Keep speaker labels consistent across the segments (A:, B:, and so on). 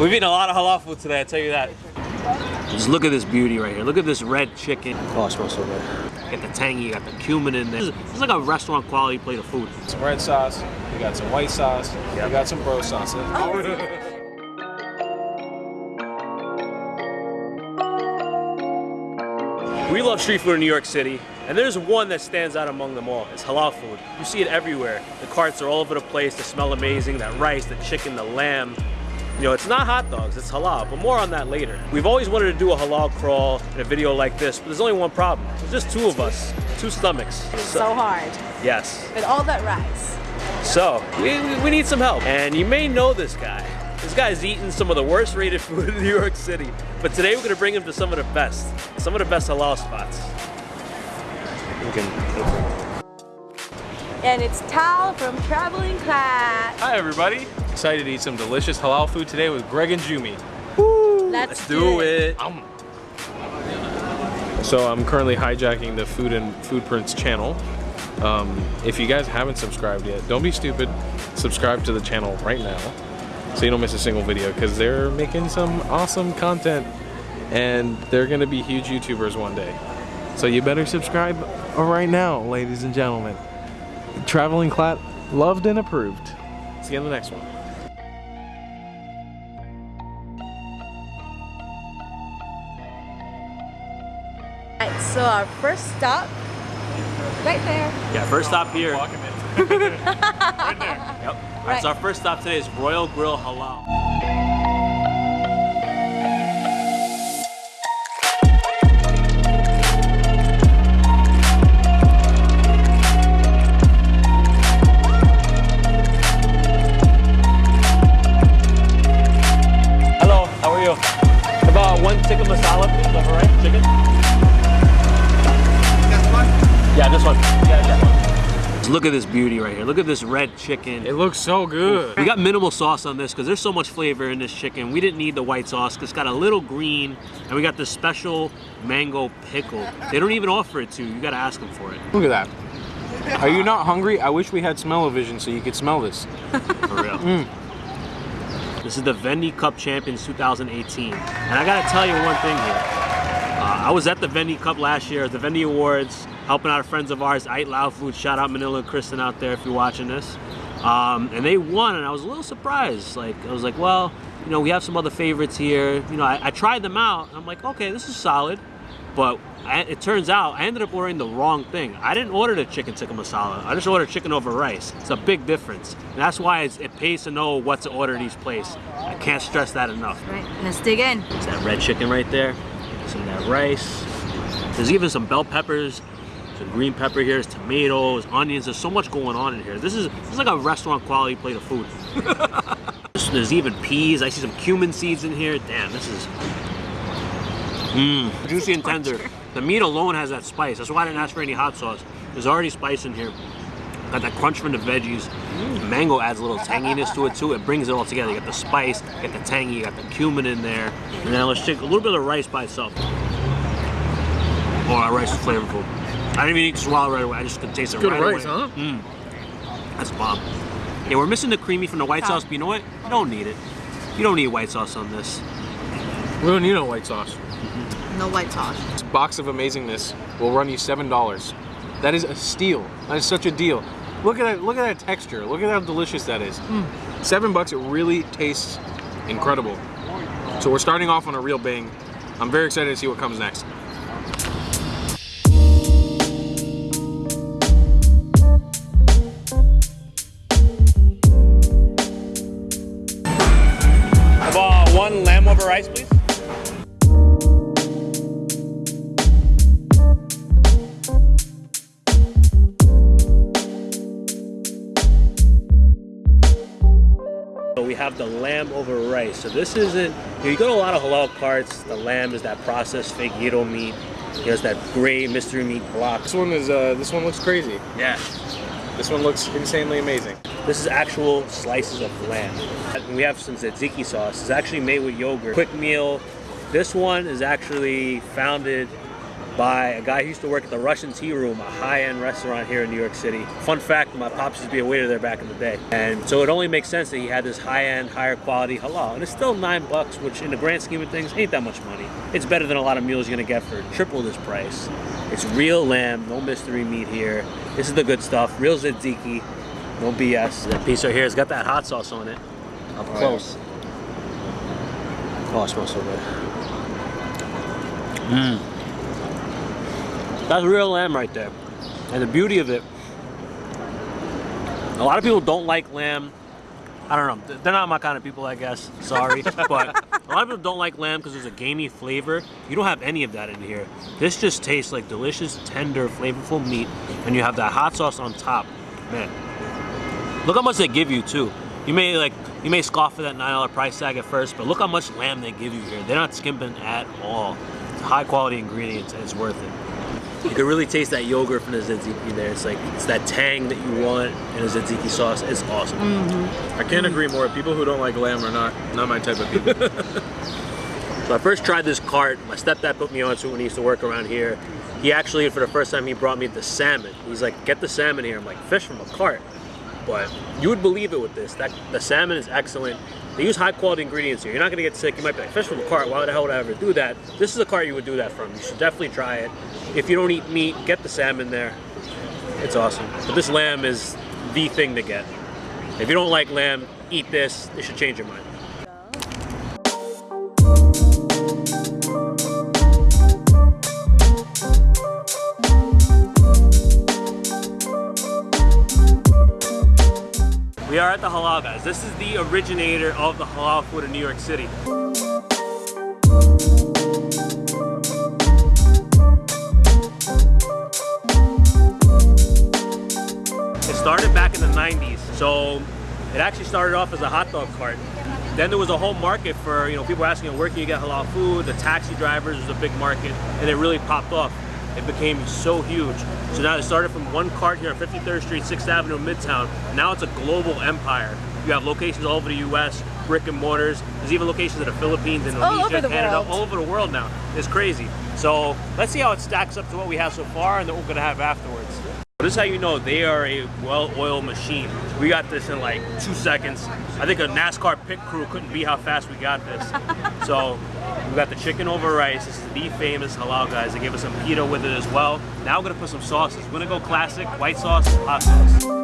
A: We've eaten a lot of halal food today, I tell you that. Just look at this beauty right here. Look at this red chicken. Oh, it smells so good. Get the tangy, you got the cumin in there. This is, this is like a restaurant quality plate of food.
B: Some red sauce, we got some white sauce, we got some bro sauce.
A: Oh, we love street food in New York City, and there's one that stands out among them all. It's halal food. You see it everywhere. The carts are all over the place. They smell amazing. That rice, the chicken, the lamb. You know, it's not hot dogs, it's halal, but more on that later. We've always wanted to do a halal crawl in a video like this, but there's only one problem. There's just two of us, two stomachs.
C: It's so hard.
A: Yes.
C: With all that rice.
A: So, we, we- we need some help. And you may know this guy. This guy's eaten some of the worst rated food in New York City. But today we're gonna bring him to some of the best, some of the best halal spots. We can-
C: And it's Tal from Traveling Class.
B: Hi everybody, excited to eat some delicious halal food today with Greg and Jumi.
C: Let's,
A: Let's do it.
B: So I'm currently hijacking the Food and Food Prince channel. Um, if you guys haven't subscribed yet, don't be stupid. Subscribe to the channel right now so you don't miss a single video because they're making some awesome content and they're gonna be huge YouTubers one day. So you better subscribe right now, ladies and gentlemen. Traveling Clat, loved and approved. See you in the next one.
C: Right, so our first stop, right there.
A: Yeah, first stop here. Yep. All right, so our first stop today is Royal Grill Halal. Yeah, this one. Yeah, that one. Look at this beauty right here. Look at this red chicken.
B: It looks so good.
A: We got minimal sauce on this because there's so much flavor in this chicken. We didn't need the white sauce because it's got a little green and we got this special mango pickle. They don't even offer it to you. You got to ask them for it.
B: Look at that. Are you not hungry? I wish we had smell-o-vision so you could smell this.
A: For real. This is the Vendy Cup Champions 2018. And I got to tell you one thing here. Uh, I was at the Vendy Cup last year, the Vendy Awards, helping out friends of ours, Eat Loud Food. Shout out Manila and Kristen out there if you're watching this. Um, and they won, and I was a little surprised. Like, I was like, well, you know, we have some other favorites here. You know, I, I tried them out, and I'm like, okay, this is solid. But I, it turns out I ended up ordering the wrong thing. I didn't order the chicken tikka masala. I just ordered chicken over rice. It's a big difference. And that's why it's, it pays to know what to order at each place. I can't stress that enough.
C: Right, let's dig in.
A: It's that red chicken right there. Some of that rice. There's even some bell peppers, some green pepper here, tomatoes, onions. There's so much going on in here. This is this is like a restaurant quality plate of food. there's even peas. I see some cumin seeds in here. Damn, this is mmm, juicy and tender. The meat alone has that spice. That's why I didn't ask for any hot sauce. There's already spice in here. Got that crunch from the veggies. The mango adds a little tanginess to it too. It brings it all together. You got the spice, you got the tangy, you got the cumin in there. And then let's take a little bit of the rice by itself. Oh, our rice is flavorful. I didn't even need to swallow right away. I just could taste it
B: Good
A: right
B: rice,
A: away.
B: huh?
A: Mm. That's bomb. Yeah, we're missing the creamy from the white sauce, but you know what? You don't need it. You don't need white sauce on this.
B: We don't need no white sauce.
C: No white sauce.
B: This box of amazingness will run you seven dollars. That is a steal. That is such a deal. Look at that! Look at that texture. Look at how delicious that is. Seven bucks. It really tastes incredible. So we're starting off on a real bang. I'm very excited to see what comes next.
A: Lamb over rice. So this isn't, you, know, you go to a lot of halal carts, the lamb is that processed fake gyro meat. There's that gray mystery meat block.
B: This one is. Uh, this one looks crazy.
A: Yeah.
B: This one looks insanely amazing.
A: This is actual slices of lamb. And we have some tzatziki sauce. It's actually made with yogurt. Kwik Meal. This one is actually founded by a guy who used to work at the Russian Tea Room, a high-end restaurant here in New York City. Fun fact, my pops used to be a waiter there back in the day. And so it only makes sense that he had this high-end, higher quality halal. And it's still nine bucks, which in the grand scheme of things, ain't that much money. It's better than a lot of meals you're gonna get for triple this price. It's real lamb, no mystery meat here. This is the good stuff, real tzatziki, no BS. That piece right here has got that hot sauce on it, up
B: Oh,
A: close. Oh, it smells so good. Mmm. That's real lamb right there. And the beauty of it, a lot of people don't like lamb. I don't know. They're not my kind of people, I guess. Sorry. but a lot of people don't like lamb because there's a gamey flavor. You don't have any of that in here. This just tastes like delicious, tender, flavorful meat. And you have that hot sauce on top. Man. Look how much they give you too. You may like you may scoff at that nine dollar price tag at first, but look how much lamb they give you here. They're not skimping at all. It's high quality ingredients and it's worth it. You can really taste that yogurt from the tzatziki there. It's like it's that tang that you want in a tzatziki sauce. It's awesome. Mm-hmm.
B: I can't agree more. People who don't like lamb are not not my type of people.
A: So I first tried this cart. My stepdad put me onto it when he used to work around here. He actually, for the first time, he brought me the salmon. He's like, get the salmon here. I'm like, fish from a cart. But you would believe it with this. That The salmon is excellent. They use high quality ingredients here. You're not gonna get sick. You might be like, fish from a cart, why the hell would I ever do that? This is a cart you would do that from. You should definitely try it. If you don't eat meat, get the salmon there. It's awesome. But this lamb is the thing to get. If you don't like lamb, eat this. It should change your mind. The Halal Guys. This is the originator of the halal food in New York City. It started back in the 90s. So it actually started off as a hot dog cart. Then there was a whole market for, you know, people asking where can you get halal food? The taxi drivers was a big market and it really popped off. It became so huge. So now it started from one cart here on 53rd Street, 6th Avenue, Midtown. Now it's a global empire. You have locations all over the US, brick and mortars. There's even locations in the Philippines, Indonesia, Canada,
C: world.
A: all over the world now. It's crazy. So let's see how it stacks up to what we have so far and then what we're gonna have afterwards. This is how you know they are a well-oiled machine. We got this in like two seconds. I think a NASCAR pit crew couldn't be how fast we got this. so we got the chicken over rice. This is the famous halal guys. They gave us some pita with it as well. Now we're gonna put some sauces. We're gonna go classic, white sauce, hot sauce.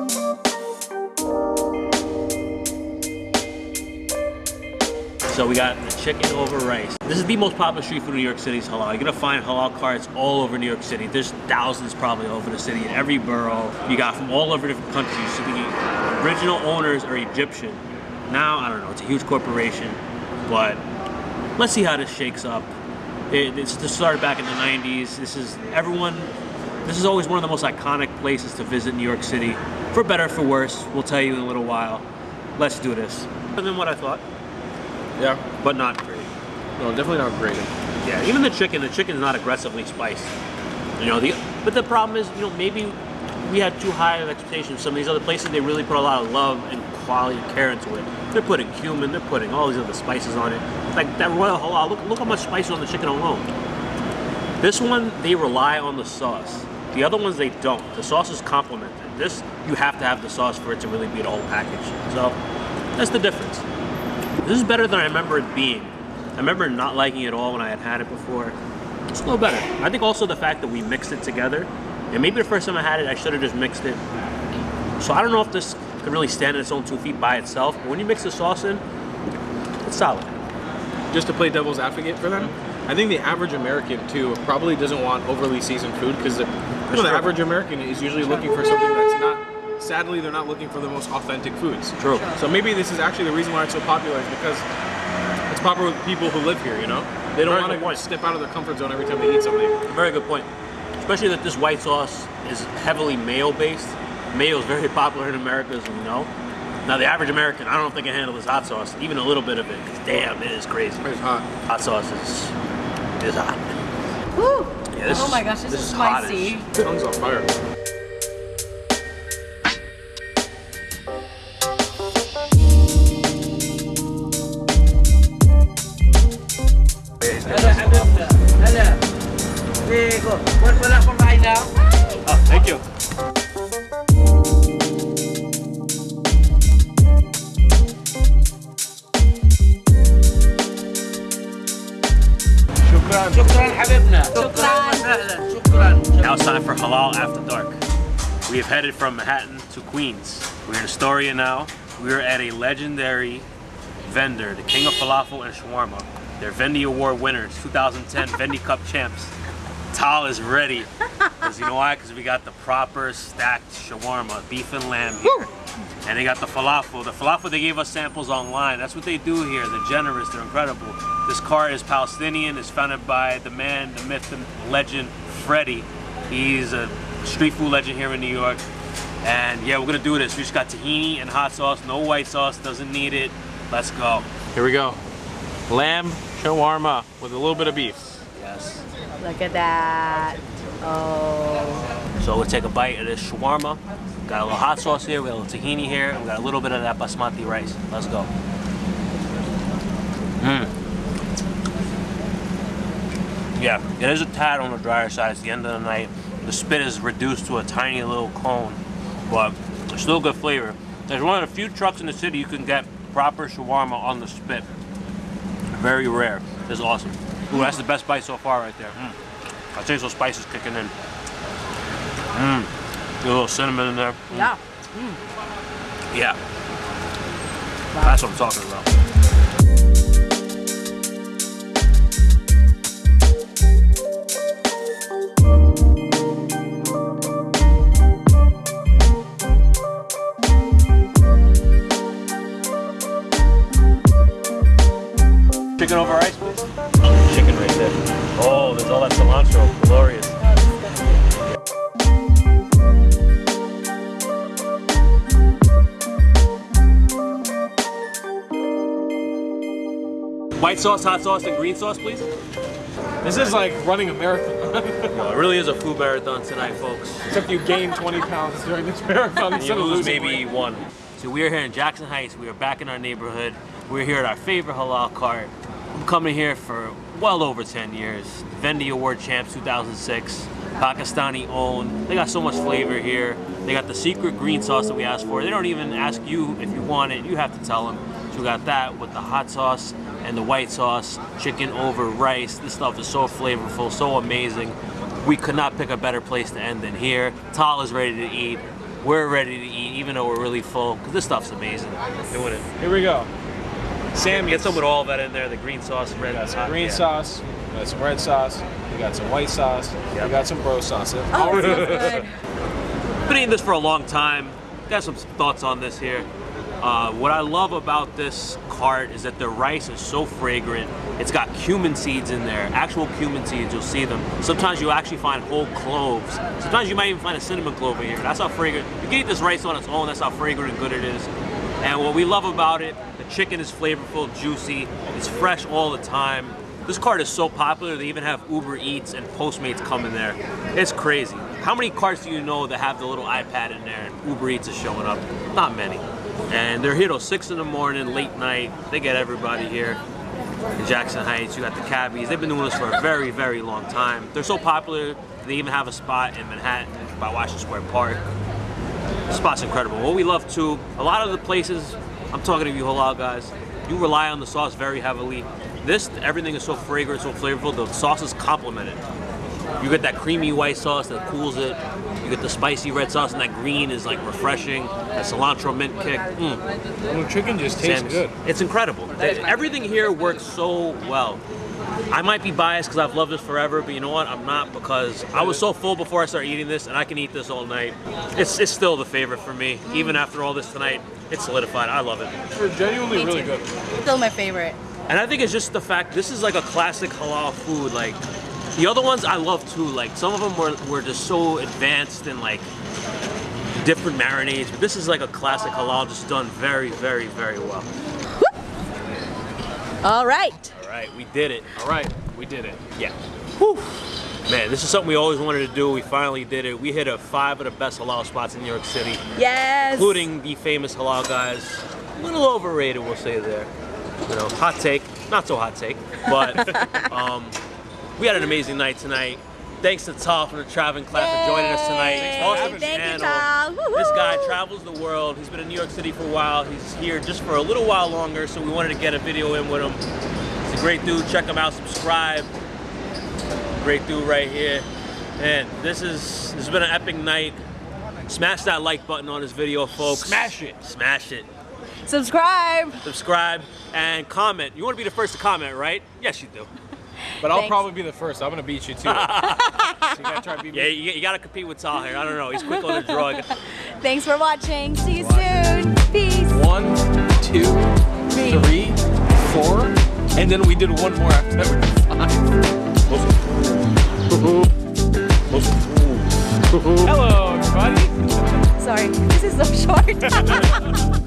A: So we got the chicken over rice. This is the most popular street food in New York City halal. You're gonna find halal carts all over New York City. There's thousands probably over the city in every borough. You got from all over different countries. So the original owners are Egyptian. Now, I don't know, it's a huge corporation, but let's see how this shakes up. It, it's this started back in the 90s. This is everyone, this is always one of the most iconic places to visit New York City. For better, for worse, we'll tell you in a little while. Let's do this. Better than what I thought,
B: yeah.
A: but not great.
B: No, definitely not great.
A: Yeah, even the chicken, the chicken is not aggressively spiced. You know, the but the problem is, you know, maybe we had too high of expectations. Some of these other places, they really put a lot of love and quality and care into it. They're putting cumin, they're putting all these other spices on it. Like that Royal Halal, look, look how much spice is on the chicken alone. This one, they rely on the sauce. The other ones, they don't. The sauce is complemented. This, you have to have the sauce for it to really be the whole package. So, that's the difference. This is better than I remember it being. I remember not liking it at all when I had had it before. It's a little better. I think also the fact that we mixed it together, and maybe the first time I had it, I should have just mixed it. So I don't know if this could really stand on its own two feet by itself, but when you mix the sauce in, it's solid.
B: Just to play devil's advocate for them, I think the average American too probably doesn't want overly seasoned food because the, you know, the average American is usually looking for something that's not. Sadly, they're not looking for the most authentic foods.
A: True.
B: So maybe this is actually the reason why it's so popular is because it's popular with people who live here. You know, they don't
A: Very
B: want to step out of their comfort zone every time they eat something.
A: Very good point. Especially that this white sauce is heavily mayo based. Mayo is very popular in America, as we know. Now, the average American, I don't know if they can handle this hot sauce, even a little bit of it, because damn, it is crazy.
B: It's hot.
A: Hot sauce is, is hot.
C: Woo!
A: Yeah, this
C: oh
A: is-
C: my gosh, this,
A: this
C: is
A: is
C: spicy.
B: Tongue's on fire.
D: Now
A: it's time for Halal After Dark. We have headed from Manhattan to Queens. We're in Astoria now. We are at a legendary vendor, the King of Falafel and Shawarma. They're Vendy Award winners, 2010 Vendy Cup champs. Tal is ready. Because you know why? Because we got the proper stacked shawarma, beef and lamb here. And they got the falafel. The falafel, they gave us samples online. That's what they do here. They're generous, they're incredible. This car is Palestinian. It's founded by the man, the myth, and legend, Freddie. He's a street food legend here in New York. And yeah, we're gonna do this. We just got tahini and hot sauce, no white sauce, doesn't need it. Let's go.
B: Here we go. Lamb shawarma with a little bit of beef.
A: Yes.
C: Look at that. Oh.
A: So we'll take a bite of this shawarma. Got a little hot sauce here, we got a little tahini here, we got a little bit of that basmati rice. Let's go. Mmm. Yeah, it is a tad on the drier side. It's the end of the night. The spit is reduced to a tiny little cone, but it's still good flavor. There's one of the few trucks in the city you can get proper shawarma on the spit. Very rare. Is awesome. Ooh, that's the best bite so far right there. Mm. I taste those spices kicking in. Mmm. A little cinnamon in there. Mm.
C: Yeah.
A: Yeah. That's what I'm talking about. All that cilantro. Glorious. White sauce, hot sauce, and green sauce, please.
B: This is like running a marathon.
A: Well, it really is a food marathon tonight, folks.
B: Except you gain 20 pounds during this marathon
A: And you lose maybe
B: weight.
A: one. So we are here in Jackson Heights. We are back in our neighborhood. We're here at our favorite halal cart. I'm coming here for well over 10 years. Vendy Award Champs 2006. Pakistani owned. They got so much flavor here. They got the secret green sauce that we asked for. They don't even ask you if you want it. You have to tell them. So we got that with the hot sauce and the white sauce, chicken over rice. This stuff is so flavorful, so amazing. We could not pick a better place to end than here. Tal is ready to eat. We're ready to eat, even though we're really full, because this stuff's amazing. Doing it.
B: Here we go. Sam
A: Get some with all that in there, the green sauce, red
B: got some green
A: yeah.
B: sauce, we got some red sauce, we got some white sauce,
A: Yep.
B: we got some bro sauce.
C: Oh, it smells good.
A: Been eating this for a long time. Got some thoughts on this here. Uh, what I love about this cart is that the rice is so fragrant. It's got cumin seeds in there, actual cumin seeds. You'll see them. Sometimes you'll actually find whole cloves. Sometimes you might even find a cinnamon clove in here. That's how fragrant. You can eat this rice on its own. That's how fragrant and good it is. And what we love about it, the chicken is flavorful, juicy. It's fresh all the time. This cart is so popular. They even have Uber Eats and Postmates come in there. It's crazy. How many carts do you know that have the little iPad in there and Uber Eats is showing up? Not many. And they're here till six in the morning, late night. They get everybody here. In Jackson Heights, you got the cabbies. They've been doing this for a very, very long time. They're so popular. They even have a spot in Manhattan by Washington Square Park. The spot's incredible. What we love too, a lot of the places, I'm talking to you halal guys, you rely on the sauce very heavily. This, everything is so fragrant, so flavorful, the sauce is complemented. You get that creamy white sauce that cools it. You get the spicy red sauce, and that green is like refreshing. That cilantro mint kick. Mm.
B: The chicken just tastes
A: Sam's-
B: good.
A: It's incredible. Everything here works so well. I might be biased because I've loved this forever, but you know what? I'm not because I was so full before I started eating this, and I can eat this all night. It's, it's still the favorite for me. Mm. Even after all this tonight, it's solidified. I love it.
B: It's genuinely
C: Me
B: really
C: too.
B: good.
C: Still my favorite.
A: And I think it's just the fact this is like a classic halal food. Like the other ones I love too. Like some of them were, were just so advanced and like different marinades, but this is like a classic halal just done very, very, very well.
C: All right.
A: All right, we did it.
B: All right, we did it.
A: Yeah. Whew. Man, this is something we always wanted to do. We finally did it. We hit a five of the best halal spots in New York City,
C: Yes.
A: including the famous halal guys. A little overrated, we'll say there. You know, hot take, not so hot take, but um, we had an amazing night tonight. Thanks to Tal from the Traveling Class for joining us tonight.
C: Yay.
A: Awesome
C: Thank you,
A: channel.
C: Tal.
A: This guy travels the world. He's been in New York City for a while. He's here just for a little while longer, so we wanted to get a video in with him. He's a great dude. Check him out. Subscribe. Great dude right here. And this is this has been an epic night. Smash that like button on this video, folks.
B: Smash it.
A: Smash it.
C: Subscribe.
A: Subscribe and comment. You want to be the first to comment, right? Yes, you do.
B: But I'll
C: Thanks.
B: probably be the first. I'm gonna beat you too. so you gotta try to beat me.
A: Yeah, you, you got to compete with Tal here. I don't know. He's quick on the drug.
C: Thanks for watching. See you soon. Peace.
B: One, two, three, four, and then we did one more after that. We did five. Hello, everybody.
C: Sorry, this is so short.